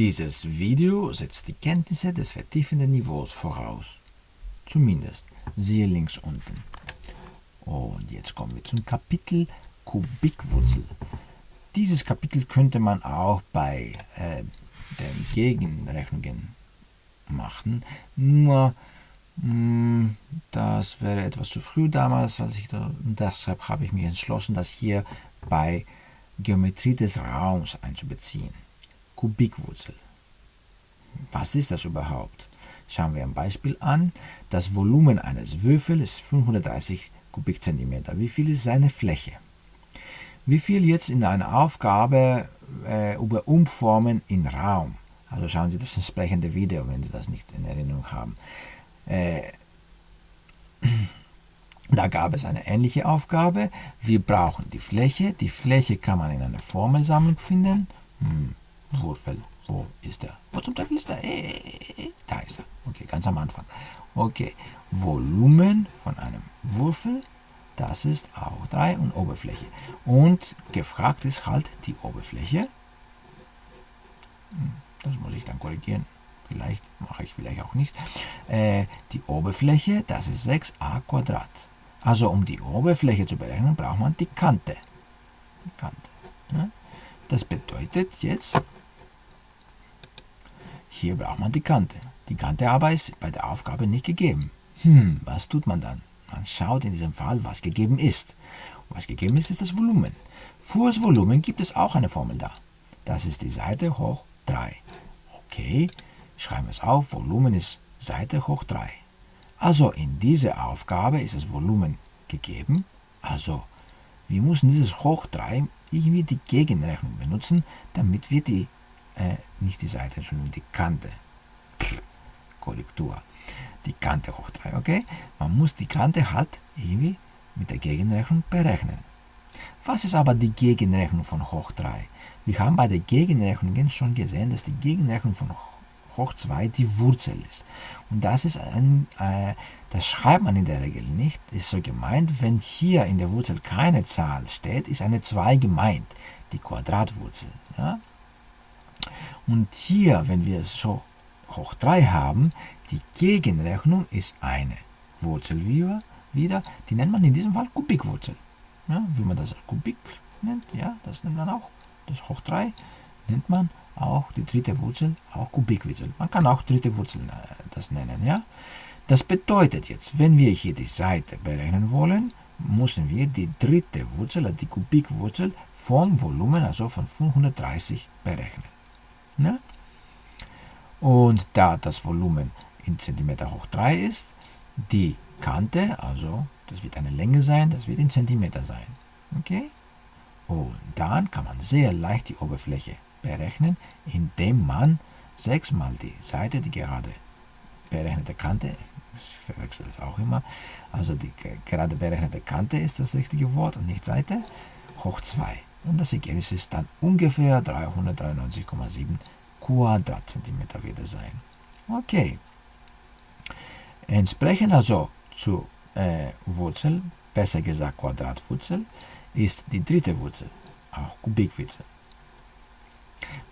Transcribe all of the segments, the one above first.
Dieses Video setzt die Kenntnisse des vertiefenden Niveaus voraus. Zumindest. Siehe links unten. Und jetzt kommen wir zum Kapitel Kubikwurzel. Dieses Kapitel könnte man auch bei äh, den Gegenrechnungen machen, nur mh, hm, das wäre etwas zu früh damals, als ich da, deshalb habe ich mich entschlossen, das hier bei Geometrie des Raums einzubeziehen. Kubikwurzel. Was ist das überhaupt? Schauen wir ein Beispiel an. Das Volumen eines Würfels ist 530 Kubikzentimeter. Wie viel ist seine Fläche? Wie viel jetzt in einer Aufgabe äh, über Umformen in Raum? Also schauen Sie das entsprechende Video, wenn Sie das nicht in Erinnerung haben. Äh, da gab es eine ähnliche Aufgabe. Wir brauchen die Fläche. Die Fläche kann man in einer Formelsammlung finden. Hm, Würfel, wo ist er? Wo zum Teufel ist er? Äh, äh, äh, da ist er. Okay, ganz am Anfang. Okay, Volumen von einem Würfel, das ist auch 3 und Oberfläche. Und gefragt ist halt die Oberfläche. Hm, das muss ich dann korrigieren. Vielleicht mache ich vielleicht auch nicht. Äh, die Oberfläche, das ist 6a Quadrat. Also um die Oberfläche zu berechnen, braucht man die Kante. Die Kante. Ja? Das bedeutet jetzt, hier braucht man die Kante. Die Kante aber ist bei der Aufgabe nicht gegeben. Hm, was tut man dann? Man schaut in diesem Fall, was gegeben ist. Und was gegeben ist, ist das Volumen. Für das Volumen gibt es auch eine Formel da. Das ist die Seite hoch 3. Okay, schreiben wir es auf. Volumen ist Seite hoch 3. Also in dieser Aufgabe ist das Volumen gegeben. Also wir müssen dieses hoch 3 irgendwie die Gegenrechnung benutzen, damit wir die äh, nicht die Seite, sondern die Kante. Korrektur. Die Kante hoch 3, okay? Man muss die Kante halt irgendwie mit der Gegenrechnung berechnen. Was ist aber die Gegenrechnung von hoch 3? Wir haben bei der Gegenrechnung schon gesehen, dass die Gegenrechnung von hoch 2 die Wurzel ist. Und das ist ein, äh, das schreibt man in der Regel nicht. Ist so gemeint, wenn hier in der Wurzel keine Zahl steht, ist eine 2 gemeint, die Quadratwurzel. Ja? Und hier, wenn wir es so hoch 3 haben, die Gegenrechnung ist eine Wurzel wieder, die nennt man in diesem Fall Kubikwurzel. Ja, wie man das Kubik nennt, ja, das nennt man auch. Das hoch 3 nennt man auch die dritte Wurzel, auch Kubikwurzel. Man kann auch dritte Wurzel äh, das nennen, ja. Das bedeutet jetzt, wenn wir hier die Seite berechnen wollen, müssen wir die dritte Wurzel, die Kubikwurzel vom Volumen, also von 530 berechnen. Ne? Und da das Volumen in Zentimeter hoch 3 ist, die Kante, also das wird eine Länge sein, das wird in Zentimeter sein. Okay? Und dann kann man sehr leicht die Oberfläche berechnen, indem man 6 mal die Seite, die gerade berechnete Kante, ich verwechsel es auch immer, also die gerade berechnete Kante ist das richtige Wort und nicht Seite, hoch 2. Und das Ergebnis ist dann ungefähr 393,7 Quadratzentimeter wieder sein. Okay. Entsprechend also zu äh, Wurzel, besser gesagt Quadratwurzel, ist die dritte Wurzel, auch Kubikwurzel.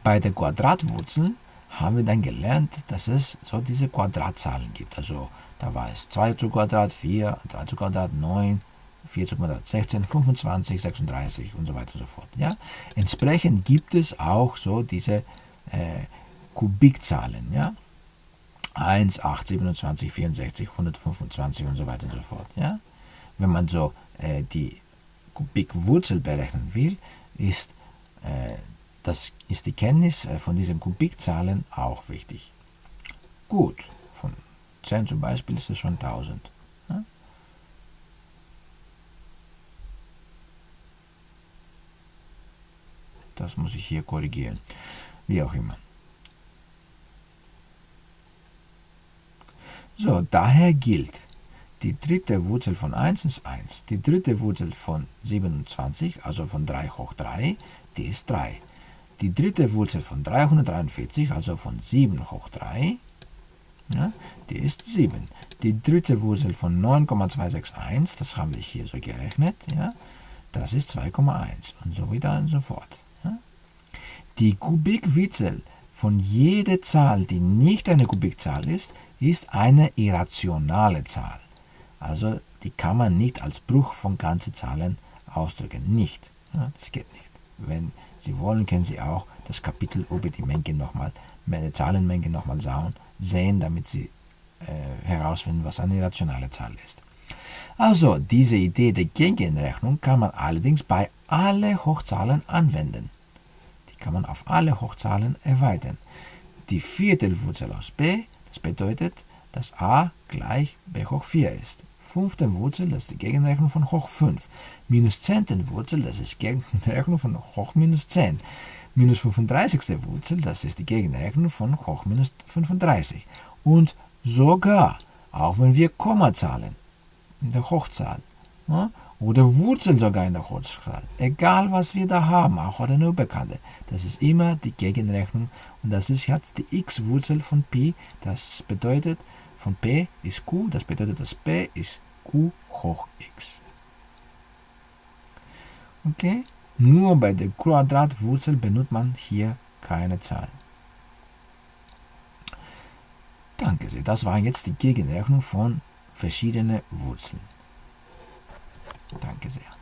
Bei der Quadratwurzel haben wir dann gelernt, dass es so diese Quadratzahlen gibt. Also da war es 2 zu Quadrat, 4, 3 zu Quadrat, 9, 4 zu Quadrat 16, 25, 36 und so weiter und so fort. Ja? Entsprechend gibt es auch so diese äh, Kubikzahlen. Ja? 1, 8, 27, 64, 125 und so weiter und so fort. Ja? Wenn man so äh, die Kubikwurzel berechnen will, ist, äh, das ist die Kenntnis äh, von diesen Kubikzahlen auch wichtig. Gut, von 10 zum Beispiel ist es schon 1000. Das muss ich hier korrigieren. Wie auch immer. So, daher gilt, die dritte Wurzel von 1 ist 1. Die dritte Wurzel von 27, also von 3 hoch 3, die ist 3. Die dritte Wurzel von 343, also von 7 hoch 3, ja, die ist 7. Die dritte Wurzel von 9,261, das haben wir hier so gerechnet, ja, das ist 2,1 und so weiter und so fort. Die Kubikwurzel von jeder Zahl, die nicht eine Kubikzahl ist, ist eine irrationale Zahl. Also die kann man nicht als Bruch von ganzen Zahlen ausdrücken. Nicht. Das geht nicht. Wenn Sie wollen, können Sie auch das Kapitel über die Menge nochmal, die Zahlenmenge nochmal sehen, damit Sie äh, herausfinden, was eine irrationale Zahl ist. Also, diese Idee der Gegenrechnung kann man allerdings bei allen Hochzahlen anwenden. Kann man auf alle Hochzahlen erweitern. Die Viertelwurzel aus b, das bedeutet, dass a gleich b hoch 4 ist. Fünfte Wurzel, das ist die Gegenrechnung von hoch 5. Minus zehnte Wurzel, das ist die Gegenrechnung von hoch minus 10. Minus 35. Wurzel, das ist die Gegenrechnung von hoch minus 35. Und sogar, auch wenn wir Kommazahlen in der Hochzahl ja, oder Wurzel sogar in der Hochzahl, egal was wir da haben, auch eine Unbekannte, das ist immer die Gegenrechnung und das ist jetzt die x-Wurzel von Pi, das bedeutet, von p ist q, das bedeutet, dass p ist q hoch x. Okay? Nur bei der Quadratwurzel benutzt man hier keine Zahl. Danke sehr. Das waren jetzt die Gegenrechnung von verschiedenen Wurzeln. Danke sehr.